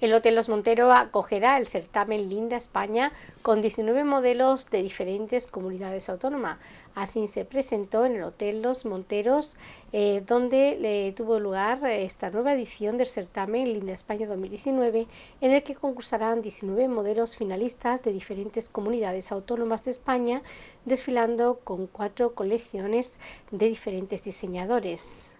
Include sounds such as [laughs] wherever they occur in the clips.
El Hotel Los Monteros acogerá el certamen Linda España con 19 modelos de diferentes comunidades autónomas. Así se presentó en el Hotel Los Monteros, eh, donde tuvo lugar esta nueva edición del certamen Linda España 2019, en el que concursarán 19 modelos finalistas de diferentes comunidades autónomas de España, desfilando con cuatro colecciones de diferentes diseñadores.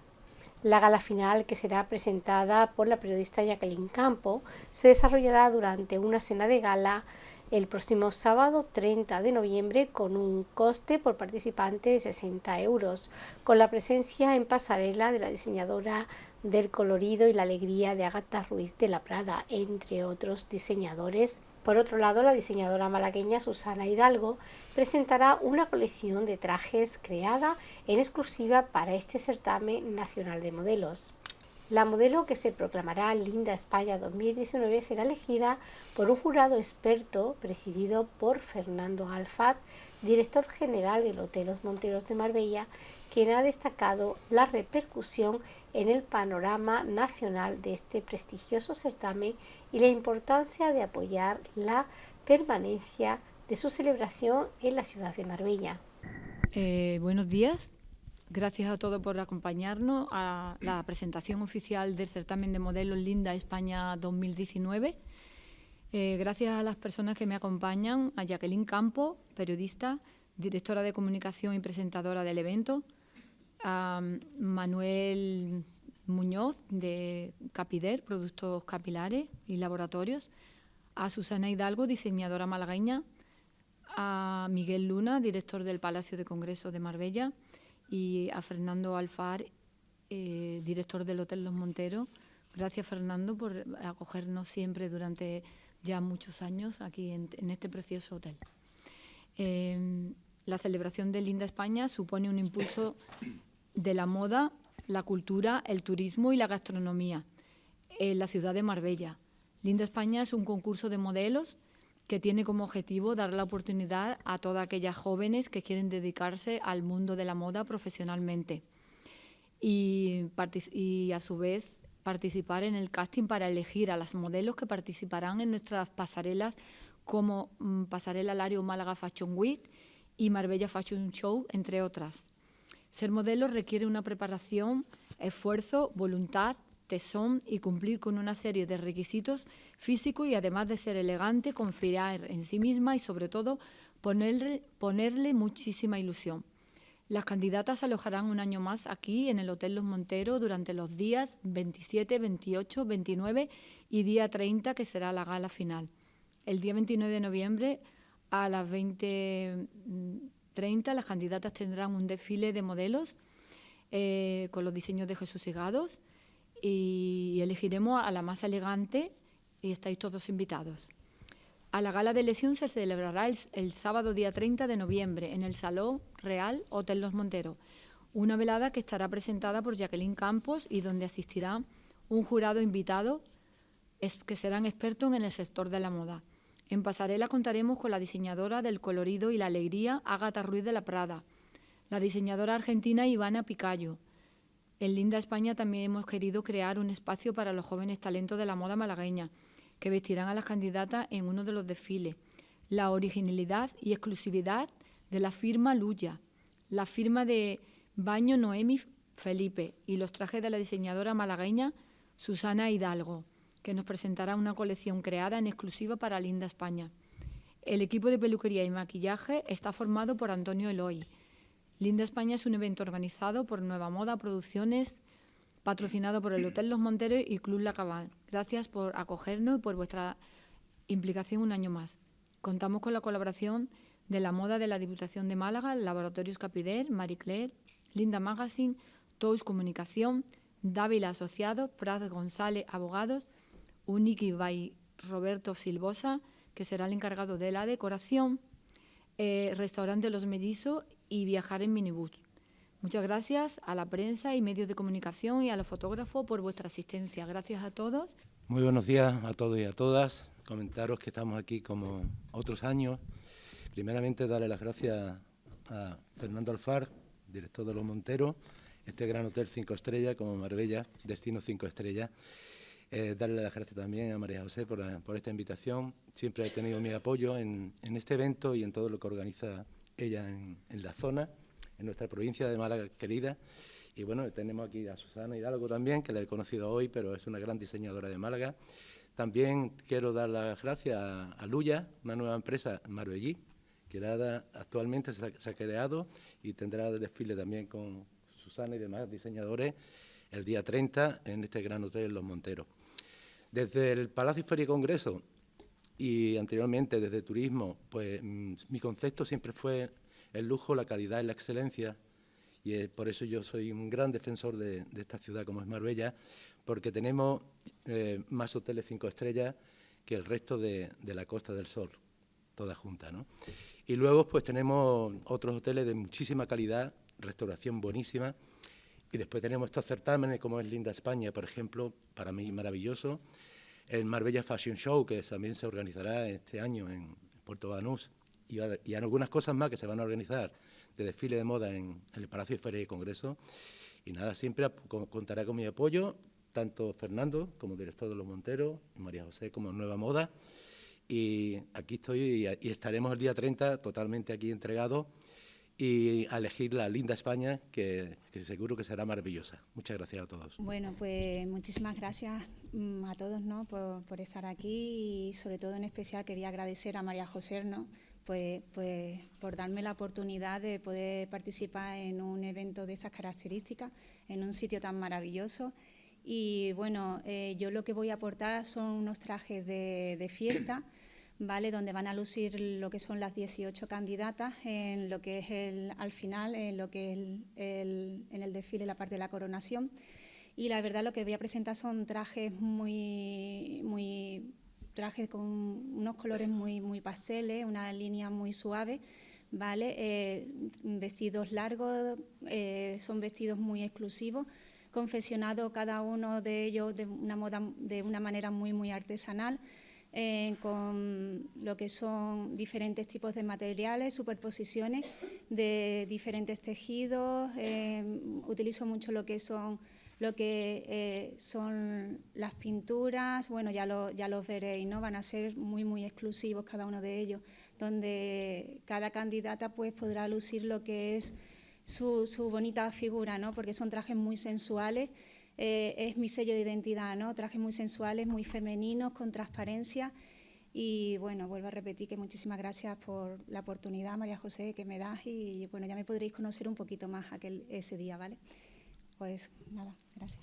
La gala final, que será presentada por la periodista Jacqueline Campo, se desarrollará durante una cena de gala el próximo sábado 30 de noviembre con un coste por participante de 60 euros, con la presencia en pasarela de la diseñadora del colorido y la alegría de Agatha Ruiz de la Prada, entre otros diseñadores por otro lado, la diseñadora malagueña Susana Hidalgo presentará una colección de trajes creada en exclusiva para este certamen nacional de modelos. La modelo que se proclamará Linda España 2019 será elegida por un jurado experto presidido por Fernando Alfat, director general del Hotel Los Monteros de Marbella, quien ha destacado la repercusión en el panorama nacional de este prestigioso certamen y la importancia de apoyar la permanencia de su celebración en la ciudad de Marbella. Eh, buenos días, gracias a todos por acompañarnos a la presentación oficial del certamen de modelos Linda España 2019. Eh, gracias a las personas que me acompañan, a Jacqueline Campo, periodista, directora de comunicación y presentadora del evento, a Manuel Muñoz de Capider, Productos Capilares y Laboratorios, a Susana Hidalgo, diseñadora malagueña, a Miguel Luna, director del Palacio de Congresos de Marbella, y a Fernando Alfar, eh, director del Hotel Los Monteros. Gracias, Fernando, por acogernos siempre durante ya muchos años aquí en, este precioso hotel. Eh, la celebración de Linda España supone un impulso de la moda, la cultura, el turismo y la gastronomía en la ciudad de Marbella. Linda España es un concurso de modelos que tiene como objetivo dar la oportunidad a todas aquellas jóvenes que quieren dedicarse al mundo de la moda profesionalmente y, a su vez participar en el casting para elegir a las modelos que participarán en nuestras pasarelas como mm, Pasarela Lario Málaga Fashion Week y Marbella Fashion Show, entre otras. Ser modelo requiere una preparación, esfuerzo, voluntad, tesón y cumplir con una serie de requisitos físicos y además de ser elegante, confiar en sí misma y sobre todo ponerle, ponerle muchísima ilusión. Las candidatas alojarán un año más aquí en el Hotel Los Monteros durante los días 27, 28, 29 y día 30 que será la gala final. El día 29 de noviembre a las 20 30 las candidatas tendrán un desfile de modelos eh, con los diseños de Jesús Segados y elegiremos a la más elegante y estáis todos invitados. A la gala de elección se celebrará el, sábado día 30 de noviembre en el Salón Real Hotel Los Monteros, una velada que estará presentada por Jacqueline Campos y donde asistirá un jurado invitado que serán expertos en el sector de la moda. En pasarela contaremos con la diseñadora del colorido y la alegría, Ágata Ruiz de la Prada, la diseñadora argentina Ivana Picayo. En Linda España también hemos querido crear un espacio para los jóvenes talentos de la moda malagueña, que vestirán a las candidatas en uno de los desfiles. La originalidad y exclusividad de la firma Luya, la firma de Baño Noemi Felipe y los trajes de la diseñadora malagueña Susana Hidalgo que nos presentará una colección creada en exclusiva para Linda España. El equipo de peluquería y maquillaje está formado por Antonio Eloy. Linda España es un evento organizado por Nueva Moda Producciones, patrocinado por el Hotel Los Monteros y Club La Cabal. Gracias por acogernos y por vuestra implicación un año más. Contamos con la colaboración de la moda de la Diputación de Málaga, Laboratorios Capider, Marie Claire, Linda Magazine, Tous Comunicación, Dávila Asociados, Prat González Abogados, Uniki by Roberto Silvosa, que será el encargado de la decoración, eh, restaurante Los Mellizos y viajar en minibús. Muchas gracias a la prensa y medios de comunicación y a los fotógrafos por vuestra asistencia. Gracias a todos. Muy buenos días a todos y a todas. Comentaros que estamos aquí como otros años. Primeramente, darle las gracias a Fernando Alfar, director de Los Monteros, este gran hotel cinco estrellas como Marbella, destino cinco estrellas, Eh, darle las gracias también a María José por, esta invitación. Siempre ha tenido mi apoyo en, este evento y en todo lo que organiza ella en, la zona, en nuestra provincia de Málaga querida. Y bueno, tenemos aquí a Susana Hidalgo también, que la he conocido hoy, pero es una gran diseñadora de Málaga. También quiero dar las gracias a, Luya, una nueva empresa, Marbellí, que actualmente se ha, creado y tendrá el desfile también con Susana y demás diseñadores el día 30 en este gran hotel Los Monteros. Desde el Palacio Feria y Congreso y anteriormente desde Turismo, pues mm, mi concepto siempre fue el lujo, la calidad y la excelencia y por eso yo soy un gran defensor de, esta ciudad como es Marbella, porque tenemos eh, más hoteles cinco estrellas que el resto de, la Costa del Sol, toda junta. ¿no? Y luego pues tenemos otros hoteles de muchísima calidad, restauración buenísima, y después tenemos estos certámenes como es Linda España, por ejemplo, para mí maravilloso. El Marbella Fashion Show, que también se organizará este año en Puerto Banús. Y, y algunas cosas más que se van a organizar de desfile de moda en, el Palacio de Feria y Congreso. Y nada, siempre contará con mi apoyo, tanto Fernando como director de Los Monteros, María José como Nueva Moda. Y aquí estoy y, y estaremos el día 30 totalmente aquí entregados y a elegir la linda España, que, seguro que será maravillosa. Muchas gracias a todos. Bueno, pues muchísimas gracias mm, a todos ¿no? por, estar aquí y sobre todo en especial quería agradecer a María José ¿no? pues, pues por darme la oportunidad de poder participar en un evento de estas características, en un sitio tan maravilloso. Y bueno, eh, yo lo que voy a aportar son unos trajes de, de fiesta. ¿Vale? donde van a lucir lo que son las 18 candidatas en lo que es el, al final, en lo que es el, en el desfile, la parte de la coronación. Y la verdad lo que voy a presentar son trajes muy, muy trajes con unos colores muy, muy pasteles, una línea muy suave, ¿vale? Eh, vestidos largos, eh, son vestidos muy exclusivos, confeccionados cada uno de ellos de una, moda, de una manera muy, muy artesanal. Eh, con lo que son diferentes tipos de materiales, superposiciones de diferentes tejidos. Eh, utilizo mucho lo que son lo que eh, son las pinturas, bueno, ya, lo, ya los veréis, ¿no? Van a ser muy, muy exclusivos cada uno de ellos, donde cada candidata pues podrá lucir lo que es su, su bonita figura, ¿no? Porque son trajes muy sensuales eh, es mi sello de identidad, ¿no? Trajes muy sensuales, muy femeninos, con transparencia. Y bueno, vuelvo a repetir que muchísimas gracias por la oportunidad, María José, que me das y bueno, ya me podréis conocer un poquito más aquel, ese día, ¿vale? Pues nada, gracias.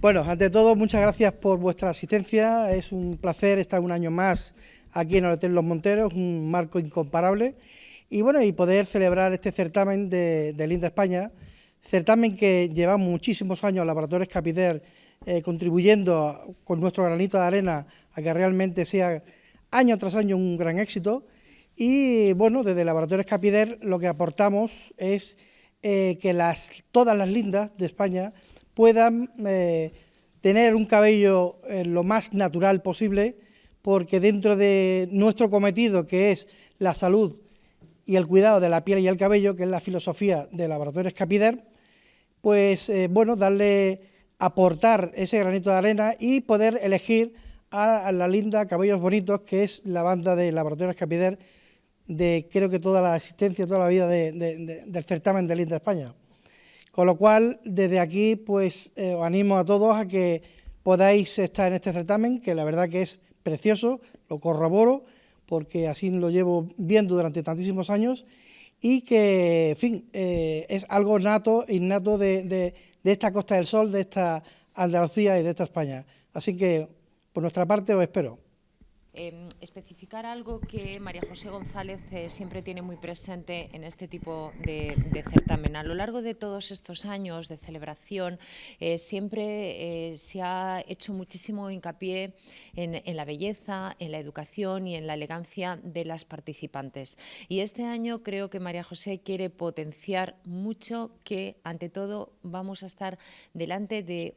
Bueno, ante todo, muchas gracias por vuestra asistencia. Es un placer estar un año más aquí en el Hotel Los Monteros, un marco incomparable. Y bueno, y poder celebrar este certamen de, de Linda España, certamen que lleva muchísimos años Laboratorios Capider eh, contribuyendo con nuestro granito de arena a que realmente sea año tras año un gran éxito. Y bueno, desde Laboratorios Capider lo que aportamos es eh, que todas las lindas de España puedan eh, tener un cabello lo más natural posible, porque dentro de nuestro cometido, que es la salud y el cuidado de la piel y el cabello, que es la filosofía de Laboratorios Capider, pues eh, bueno, darle, aportar ese granito de arena y poder elegir a, la linda Cabellos Bonitos, que es la banda de Laboratorios Capider de creo que toda la existencia, toda la vida del certamen de Linda España. Con lo cual, desde aquí, pues eh, os animo a todos a que podáis estar en este certamen, que la verdad que es precioso, lo corroboro, porque así lo llevo viendo durante tantísimos años y que, en fin, eh, es algo nato, innato de, de, de esta Costa del Sol, de esta Andalucía y de esta España. Así que, por nuestra parte, os espero. Eh, especificar algo que María José González eh, siempre tiene muy presente en este tipo de, certamen. A lo largo de todos estos años de celebración eh, siempre eh, se ha hecho muchísimo hincapié en, en, la belleza, en la educación y en la elegancia de las participantes. Y este año creo que María José quiere potenciar mucho que ante todo vamos a estar delante de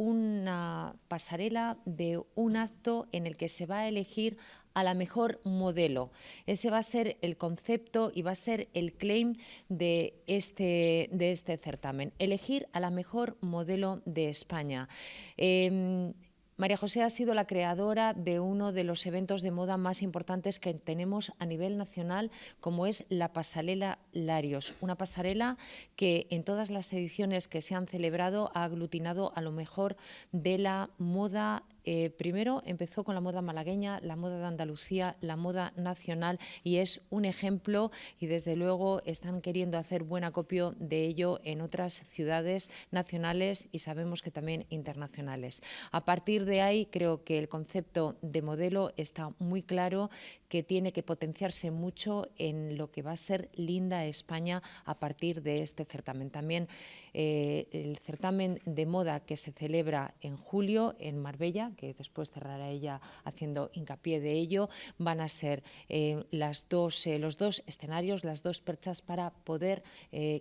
una pasarela de un acto en el que se va a elegir a la mejor modelo. Ese va a ser el concepto y va a ser el claim de este, de este certamen, elegir a la mejor modelo de España. Em, María José ha sido la creadora de uno de los eventos de moda más importantes que tenemos a nivel nacional, como es la pasarela Larios, una pasarela que en todas las ediciones que se han celebrado ha aglutinado a lo mejor de la moda eh, primero empezó con la moda malagueña, la moda de Andalucía, la moda nacional y es un ejemplo y desde luego están queriendo hacer buen acopio de ello en otras ciudades nacionales y sabemos que también internacionales. A partir de ahí creo que el concepto de modelo está muy claro que tiene que potenciarse mucho en lo que va a ser linda España a partir de este certamen. También eh, el certamen de moda que se celebra en julio en Marbella, que después cerrará ella haciendo hincapié de ello, van a ser eh, las dos, eh, los dos escenarios, las dos perchas para poder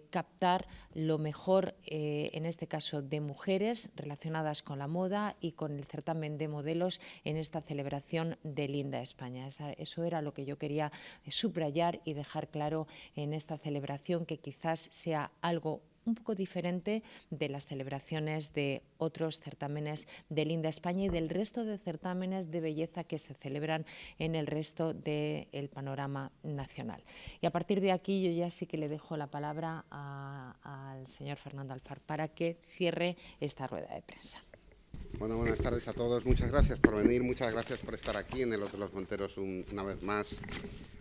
captar lo mejor, en este caso, de mujeres relacionadas con la moda y con el certamen de modelos en esta celebración de Linda España. eso era lo que yo quería subrayar y dejar claro en esta celebración, que quizás sea algo un poco diferente de las celebraciones de otros certámenes de Linda España y del resto de certámenes de belleza que se celebran en el resto del panorama nacional. Y a partir de aquí yo ya sí que le dejo la palabra al señor Fernando Alfar para que cierre esta rueda de prensa. Bueno, buenas tardes a todos. Muchas gracias por venir, muchas gracias por estar aquí en el Hotel Los Monteros una vez más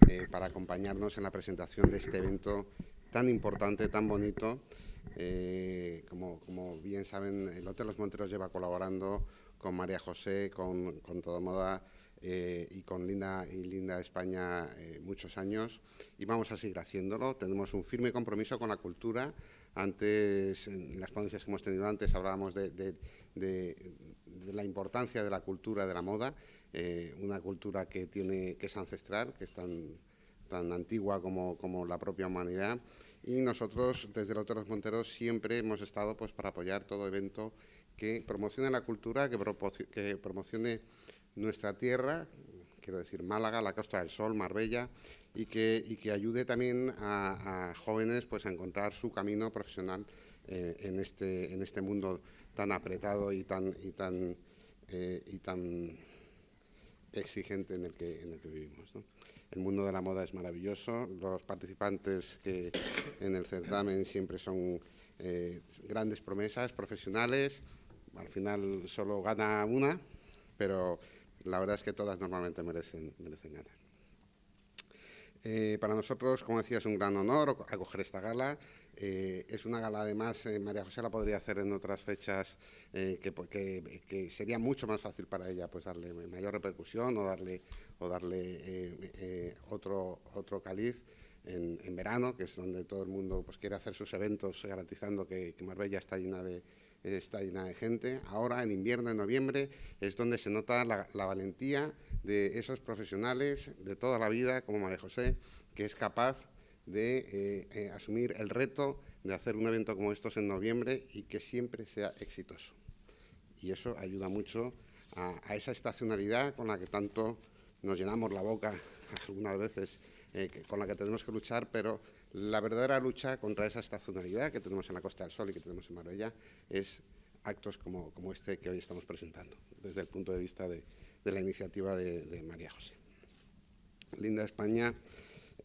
eh, para acompañarnos en la presentación de este evento tan importante, tan bonito eh, como, bien saben, el Hotel Los Monteros lleva colaborando con María José, con, Todo Moda eh, y con Linda, y Linda España eh, muchos años y vamos a seguir haciéndolo. Tenemos un firme compromiso con la cultura. Antes, en las ponencias que hemos tenido antes, hablábamos de, la importancia de la cultura de la moda, una cultura que, tiene, que es ancestral, que es tan, tan antigua como, como la propia humanidad y nosotros desde Los Monteros siempre hemos estado pues, para apoyar todo evento que promocione la cultura, que, que promocione nuestra tierra, quiero decir Málaga, la Costa del Sol, Marbella, y que, y que ayude también a, jóvenes pues, a encontrar su camino profesional eh, en, este, en este mundo tan apretado y tan, y tan, eh, y tan exigente en el que, en el que vivimos. El mundo de la moda es maravilloso. Los participantes que en el certamen siempre son eh, grandes promesas profesionales. Al final solo gana una, pero la verdad es que todas normalmente merecen, merecen ganar. Eh, para nosotros, como decía, es un gran honor acoger esta gala. Eh, es una gala, además, eh, María José la podría hacer en otras fechas que, que, sería mucho más fácil para ella pues darle mayor repercusión o darle, o darle otro, otro caliz. En, verano, que es donde todo el mundo pues, quiere hacer sus eventos garantizando que, que Marbella está llena de, está llena de gente. Ahora, en invierno, en noviembre, es donde se nota la, valentía de esos profesionales de toda la vida, como María José, que es capaz de eh, eh, asumir el reto de hacer un evento como estos en noviembre y que siempre sea exitoso. Y eso ayuda mucho a, esa estacionalidad con la que tanto nos llenamos la boca [laughs] algunas veces, eh, con la que tenemos que luchar, pero la verdadera lucha contra esa estacionalidad que tenemos en la Costa del Sol y que tenemos en Marbella es actos como, este que hoy estamos presentando, desde el punto de vista de, la iniciativa de, María José. Linda España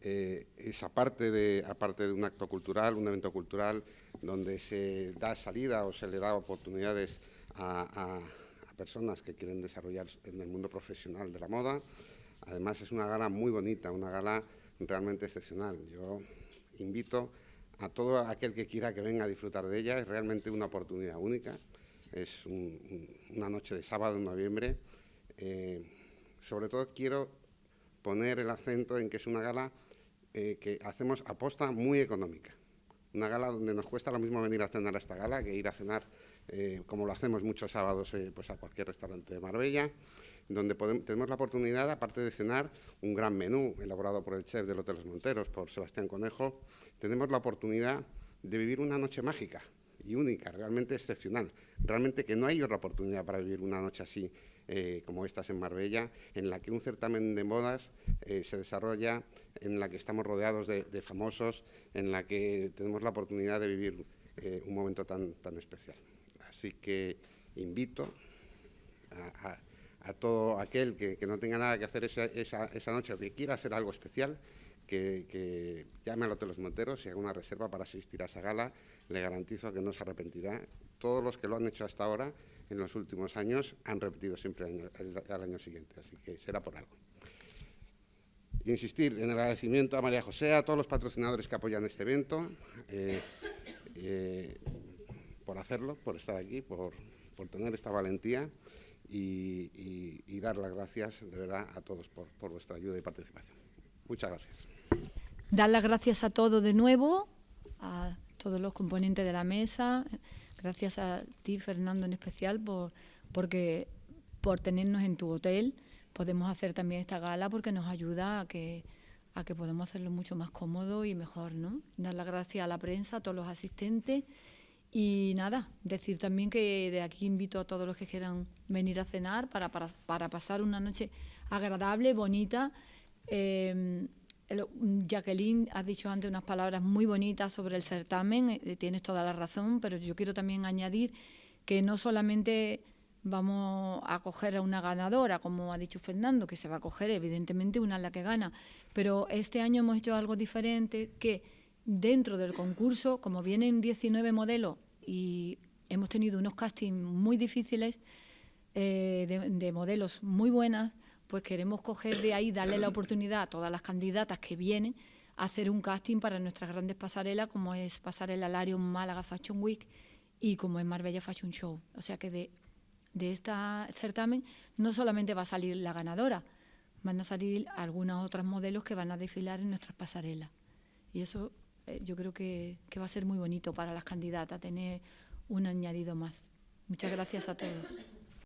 eh, es aparte de, aparte de un acto cultural, un evento cultural, donde se da salida o se le da oportunidades a, a personas que quieren desarrollar en el mundo profesional de la moda. Además es una gala muy bonita, una gala realmente excepcional. Yo invito a todo aquel que quiera que venga a disfrutar de ella. Es realmente una oportunidad única. Es una noche de sábado en noviembre. Eh, sobre todo quiero poner el acento en que es una gala eh, que hacemos aposta muy económica. Una gala donde nos cuesta lo mismo venir a cenar a esta gala que ir a cenar, eh, como lo hacemos muchos sábados, pues a cualquier restaurante de Marbella donde tenemos la oportunidad, aparte de cenar, un gran menú elaborado por el chef del Hotel Los Monteros, por Sebastián Conejo, tenemos la oportunidad de vivir una noche mágica y única, realmente excepcional. Realmente que no hay otra oportunidad para vivir una noche así eh, como estas en Marbella, en la que un certamen de modas eh, se desarrolla, en la que estamos rodeados de, famosos, en la que tenemos la oportunidad de vivir eh, un momento tan, tan especial. Así que invito a, todo aquel que, no tenga nada que hacer esa, noche o que quiera hacer algo especial, que, llame al Hotel Los Monteros y haga una reserva para asistir a esa gala. Le garantizo que no se arrepentirá. Todos los que lo han hecho hasta ahora, en los últimos años, han repetido siempre al año siguiente, así que será por algo insistir en el agradecimiento a María José, a todos los patrocinadores que apoyan este evento, eh, eh, por hacerlo, por estar aquí, por, tener esta valentía y, dar las gracias de verdad a todos por, por vuestra ayuda y participación. Muchas gracias. Dar las gracias a todos de nuevo, a todos los componentes de la mesa, gracias a ti, Fernando, en especial, por, porque, por tenernos en tu hotel podemos hacer también esta gala porque nos ayuda a que a que podamos hacerlo mucho más cómodo y mejor, ¿no? Dar las gracias a la prensa, a todos los asistentes y nada, decir también que de aquí invito a todos los que quieran venir a cenar para, para, pasar una noche agradable, bonita. Eh, Jacqueline, has dicho antes unas palabras muy bonitas sobre el certamen, eh, tienes toda la razón, pero yo quiero también añadir que no solamente vamos a coger a una ganadora, como ha dicho Fernando, que se va a coger evidentemente una la que gana, pero este año hemos hecho algo diferente que dentro del concurso, como vienen 19 modelos y hemos tenido unos castings muy difíciles eh, de, modelos muy buenas, pues queremos coger de ahí, darle la oportunidad a todas las candidatas que vienen a hacer un casting para nuestras grandes pasarelas, como es Pasarela Larion Málaga Fashion Week y como es Marbella Fashion Show. O sea que de de este certamen no solamente va a salir la ganadora, van a salir algunos otros modelos que van a desfilar en nuestras pasarelas. Y eso eh, yo creo que, que va a ser muy bonito para las candidatas, tener un añadido más. Muchas gracias a todos.